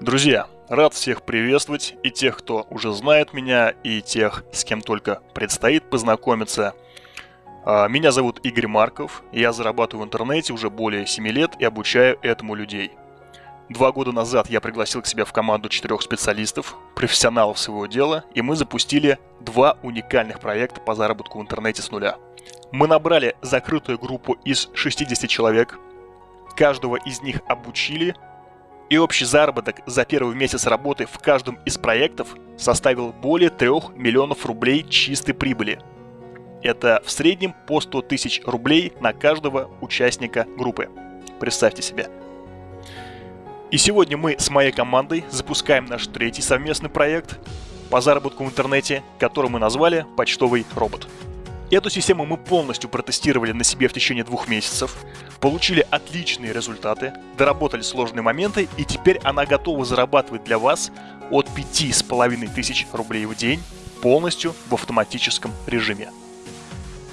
Друзья, рад всех приветствовать, и тех, кто уже знает меня, и тех, с кем только предстоит познакомиться. А, меня зовут Игорь Марков, я зарабатываю в интернете уже более 7 лет и обучаю этому людей. Два года назад я пригласил к себе в команду четырех специалистов, профессионалов своего дела, и мы запустили два уникальных проекта по заработку в интернете с нуля. Мы набрали закрытую группу из 60 человек, каждого из них обучили – и общий заработок за первый месяц работы в каждом из проектов составил более 3 миллионов рублей чистой прибыли. Это в среднем по 100 тысяч рублей на каждого участника группы. Представьте себе. И сегодня мы с моей командой запускаем наш третий совместный проект по заработку в интернете, который мы назвали «Почтовый робот». Эту систему мы полностью протестировали на себе в течение двух месяцев, получили отличные результаты, доработали сложные моменты и теперь она готова зарабатывать для вас от 5,5 тысяч рублей в день полностью в автоматическом режиме.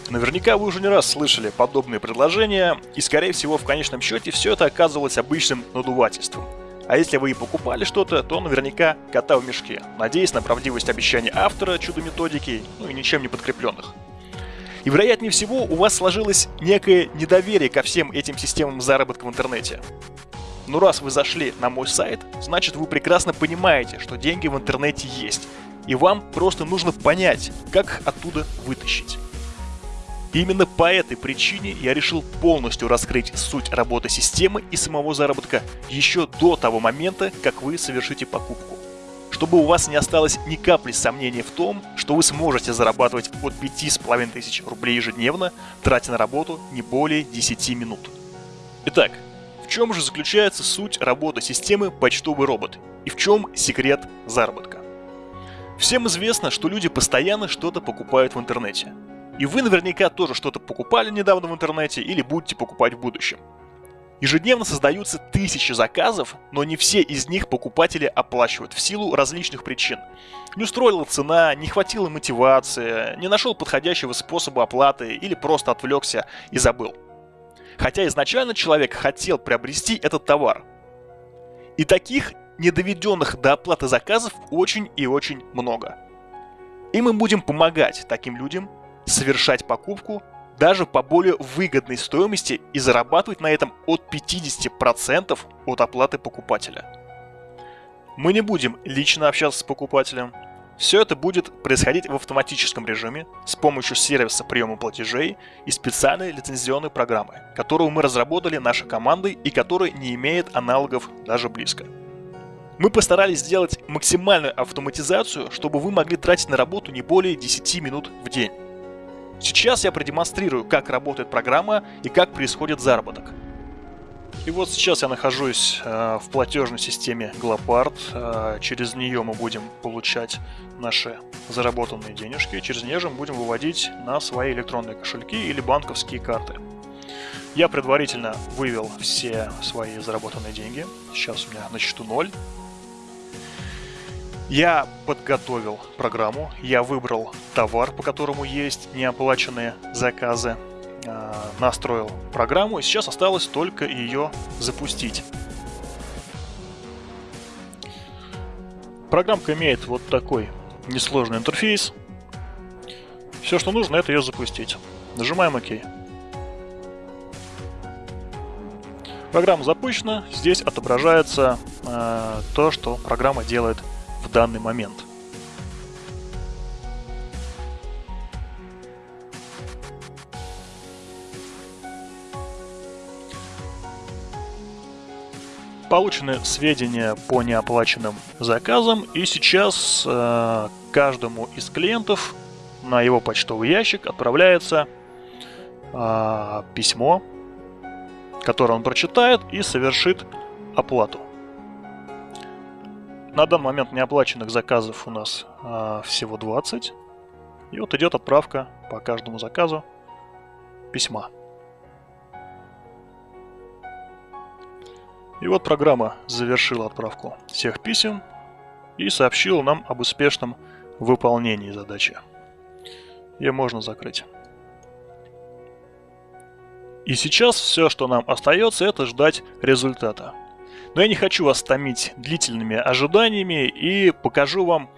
Наверняка вы уже не раз слышали подобные предложения, и скорее всего в конечном счете все это оказывалось обычным надувательством. А если вы и покупали что-то, то наверняка кота в мешке, надеясь на правдивость обещаний автора чудо-методики, ну и ничем не подкрепленных. И вероятнее всего у вас сложилось некое недоверие ко всем этим системам заработка в интернете. Но раз вы зашли на мой сайт, значит вы прекрасно понимаете, что деньги в интернете есть. И вам просто нужно понять, как их оттуда вытащить. Именно по этой причине я решил полностью раскрыть суть работы системы и самого заработка еще до того момента, как вы совершите покупку чтобы у вас не осталось ни капли сомнений в том, что вы сможете зарабатывать от 5,5 тысяч рублей ежедневно, тратя на работу не более 10 минут. Итак, в чем же заключается суть работы системы «Почтовый робот» и в чем секрет заработка? Всем известно, что люди постоянно что-то покупают в интернете. И вы наверняка тоже что-то покупали недавно в интернете или будете покупать в будущем. Ежедневно создаются тысячи заказов, но не все из них покупатели оплачивают в силу различных причин. Не устроила цена, не хватило мотивации, не нашел подходящего способа оплаты или просто отвлекся и забыл. Хотя изначально человек хотел приобрести этот товар. И таких недоведенных до оплаты заказов очень и очень много. И мы будем помогать таким людям совершать покупку даже по более выгодной стоимости и зарабатывать на этом от 50% от оплаты покупателя. Мы не будем лично общаться с покупателем. Все это будет происходить в автоматическом режиме с помощью сервиса приема платежей и специальной лицензионной программы, которую мы разработали нашей командой и которая не имеет аналогов даже близко. Мы постарались сделать максимальную автоматизацию, чтобы вы могли тратить на работу не более 10 минут в день. Сейчас я продемонстрирую, как работает программа и как происходит заработок. И вот сейчас я нахожусь э, в платежной системе Glopart. Э, через нее мы будем получать наши заработанные денежки. Через нее же мы будем выводить на свои электронные кошельки или банковские карты. Я предварительно вывел все свои заработанные деньги. Сейчас у меня на счету 0. Я подготовил программу, я выбрал товар, по которому есть неоплаченные заказы, а, настроил программу, и сейчас осталось только ее запустить. Программка имеет вот такой несложный интерфейс. Все, что нужно, это ее запустить. Нажимаем ОК. Программа запущена. Здесь отображается э, то, что программа делает данный момент. Получены сведения по неоплаченным заказам, и сейчас э, каждому из клиентов на его почтовый ящик отправляется э, письмо, которое он прочитает и совершит оплату. На данный момент неоплаченных заказов у нас а, всего 20. И вот идет отправка по каждому заказу письма. И вот программа завершила отправку всех писем и сообщила нам об успешном выполнении задачи. Ее можно закрыть. И сейчас все, что нам остается, это ждать результата. Но я не хочу вас томить длительными ожиданиями и покажу вам,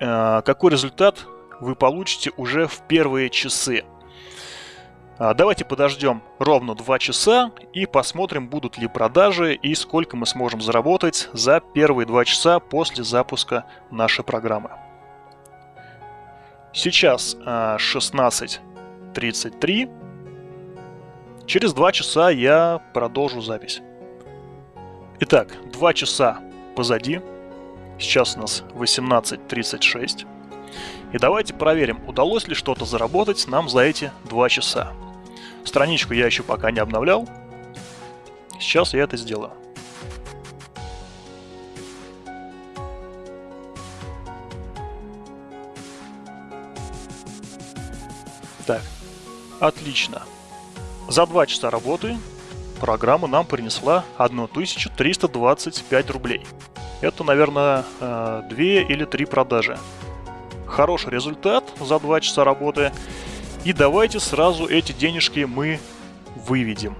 э, какой результат вы получите уже в первые часы. А, давайте подождем ровно 2 часа и посмотрим, будут ли продажи и сколько мы сможем заработать за первые 2 часа после запуска нашей программы. Сейчас 16.33. А, Через 2 часа я продолжу запись. Итак, 2 часа позади. Сейчас у нас 18.36. И давайте проверим, удалось ли что-то заработать нам за эти 2 часа. Страничку я еще пока не обновлял. Сейчас я это сделаю. Так, отлично. За 2 часа работы программа нам принесла 1325 рублей. Это, наверное, 2 э, или 3 продажи. Хороший результат за 2 часа работы. И давайте сразу эти денежки мы выведем.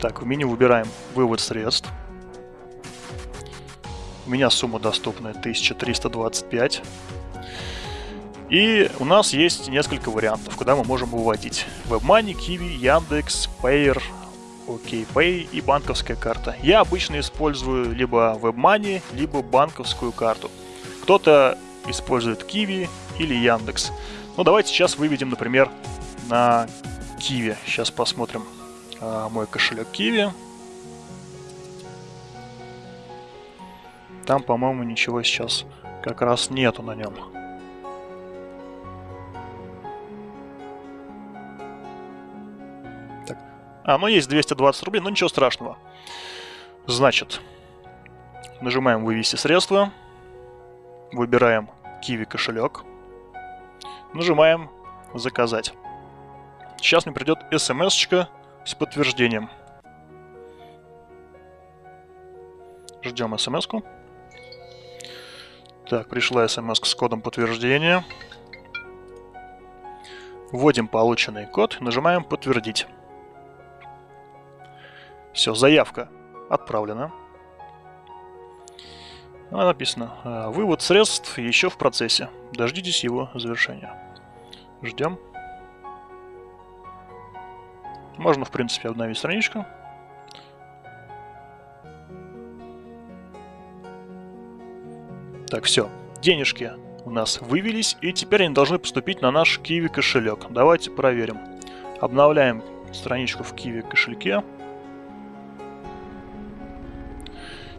Так, в меню выбираем вывод средств. У меня сумма доступная 1325. И у нас есть несколько вариантов, куда мы можем выводить. WebMoney, Kiwi, Яндекс, Payer, OKPay и банковская карта. Я обычно использую либо WebMoney, либо банковскую карту. Кто-то использует Kiwi или Яндекс. Ну, давайте сейчас выведем, например, на Kiwi. Сейчас посмотрим а, мой кошелек Kiwi. Там, по-моему, ничего сейчас как раз нету на нем. Так. А, ну есть 220 рублей, но ничего страшного. Значит, нажимаем «Вывести средства», выбираем «Киви кошелек», Нажимаем «Заказать». Сейчас мне придет смс с подтверждением. Ждем смс -ку. Так, пришла смс с кодом подтверждения. Вводим полученный код, нажимаем «Подтвердить». Все, заявка отправлена. Написано, «Э, вывод средств еще в процессе. Дождитесь его завершения. Ждем. Можно, в принципе, обновить страничку. Так, все. Денежки у нас вывелись, и теперь они должны поступить на наш Kiwi кошелек. Давайте проверим. Обновляем страничку в Kiwi кошельке.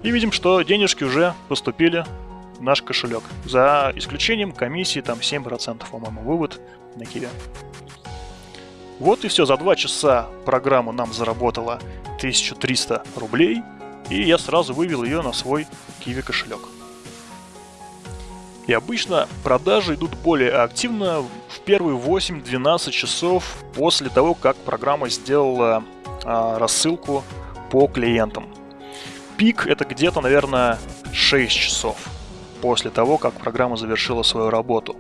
И видим, что денежки уже поступили в наш кошелек. За исключением комиссии там 7%, по-моему, вывод на Киви. Вот и все, за 2 часа программа нам заработала 1300 рублей, и я сразу вывел ее на свой Kiwi кошелек. И обычно продажи идут более активно в первые 8-12 часов после того, как программа сделала а, рассылку по клиентам. Пик это где-то, наверное, 6 часов после того, как программа завершила свою работу.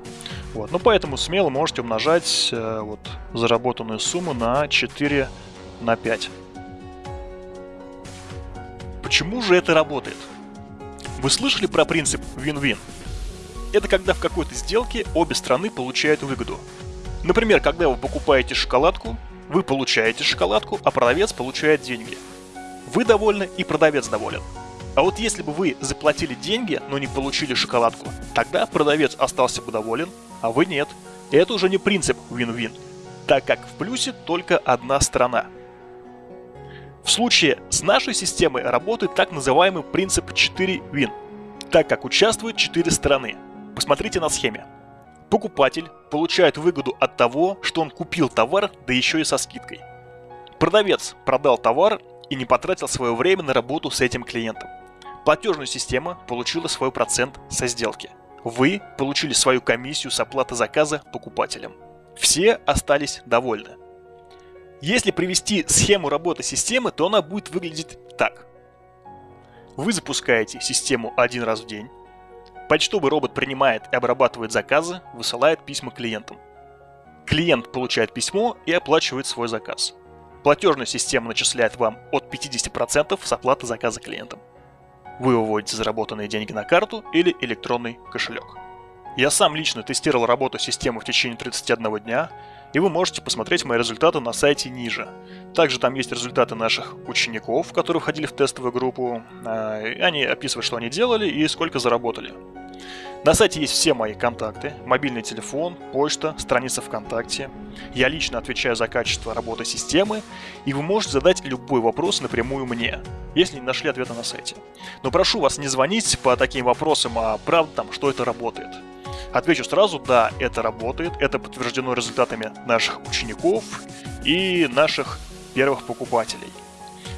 Вот. Ну, поэтому смело можете умножать э, вот, заработанную сумму на 4 на 5. Почему же это работает? Вы слышали про принцип win-win? Это когда в какой-то сделке обе стороны получают выгоду. Например, когда вы покупаете шоколадку, вы получаете шоколадку, а продавец получает деньги – вы довольны и продавец доволен. А вот если бы вы заплатили деньги, но не получили шоколадку, тогда продавец остался бы доволен, а вы нет. Это уже не принцип win-win, так как в плюсе только одна сторона. В случае с нашей системой работает так называемый принцип 4 win, так как участвуют 4 стороны. Посмотрите на схеме. Покупатель получает выгоду от того, что он купил товар, да еще и со скидкой. Продавец продал товар и не потратил свое время на работу с этим клиентом. Платежная система получила свой процент со сделки. Вы получили свою комиссию с оплаты заказа покупателям. Все остались довольны. Если привести схему работы системы, то она будет выглядеть так. Вы запускаете систему один раз в день. Почтовый робот принимает и обрабатывает заказы, высылает письма клиентам. Клиент получает письмо и оплачивает свой заказ. Платежная система начисляет вам от 50% с оплаты заказа клиентам. Вы выводите заработанные деньги на карту или электронный кошелек. Я сам лично тестировал работу системы в течение 31 дня, и вы можете посмотреть мои результаты на сайте ниже. Также там есть результаты наших учеников, которые входили в тестовую группу. А, они описывают, что они делали и сколько заработали. На сайте есть все мои контакты, мобильный телефон, почта, страница ВКонтакте. Я лично отвечаю за качество работы системы, и вы можете задать любой вопрос напрямую мне, если не нашли ответа на сайте. Но прошу вас не звонить по таким вопросам, а правда там, что это работает. Отвечу сразу, да, это работает, это подтверждено результатами наших учеников и наших первых покупателей.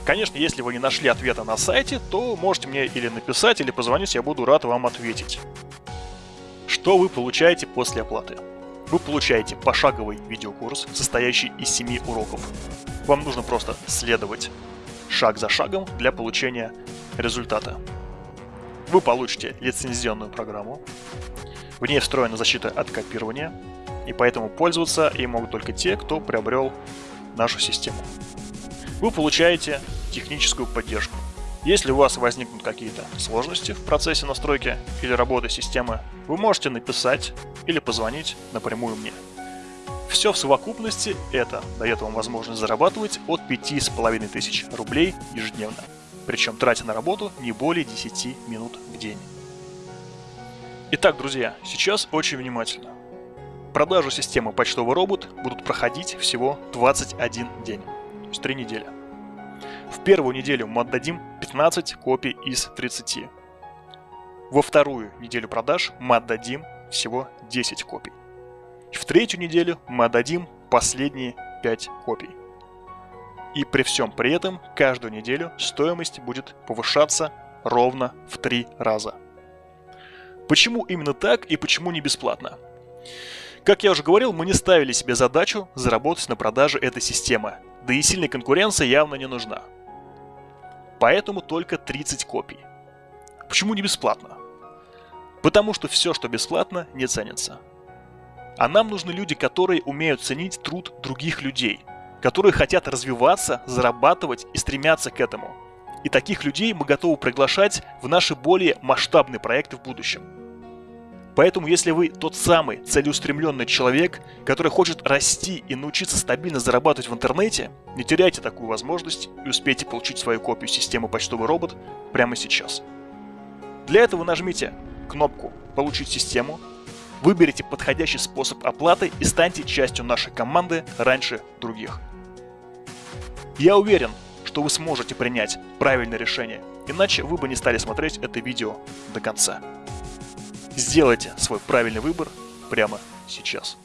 Конечно, если вы не нашли ответа на сайте, то можете мне или написать, или позвонить, я буду рад вам ответить. Что вы получаете после оплаты? Вы получаете пошаговый видеокурс, состоящий из 7 уроков. Вам нужно просто следовать шаг за шагом для получения результата. Вы получите лицензионную программу. В ней встроена защита от копирования, и поэтому пользоваться ей могут только те, кто приобрел нашу систему. Вы получаете техническую поддержку. Если у вас возникнут какие-то сложности в процессе настройки или работы системы, вы можете написать или позвонить напрямую мне. Все в совокупности это дает вам возможность зарабатывать от 5500 рублей ежедневно, причем тратя на работу не более 10 минут в день. Итак, друзья, сейчас очень внимательно. Продажу системы почтовый робот будут проходить всего 21 день, то есть 3 недели. В первую неделю мы отдадим 15 копий из 30. Во вторую неделю продаж мы отдадим всего 10 копий. В третью неделю мы отдадим последние 5 копий. И при всем при этом каждую неделю стоимость будет повышаться ровно в 3 раза. Почему именно так и почему не бесплатно? Как я уже говорил, мы не ставили себе задачу заработать на продаже этой системы, да и сильная конкуренция явно не нужна поэтому только 30 копий. Почему не бесплатно? Потому что все, что бесплатно, не ценится. А нам нужны люди, которые умеют ценить труд других людей, которые хотят развиваться, зарабатывать и стремятся к этому. И таких людей мы готовы приглашать в наши более масштабные проекты в будущем. Поэтому, если вы тот самый целеустремленный человек, который хочет расти и научиться стабильно зарабатывать в интернете, не теряйте такую возможность и успейте получить свою копию системы «Почтовый робот» прямо сейчас. Для этого нажмите кнопку «Получить систему», выберите подходящий способ оплаты и станьте частью нашей команды раньше других. Я уверен, что вы сможете принять правильное решение, иначе вы бы не стали смотреть это видео до конца. Сделайте свой правильный выбор прямо сейчас.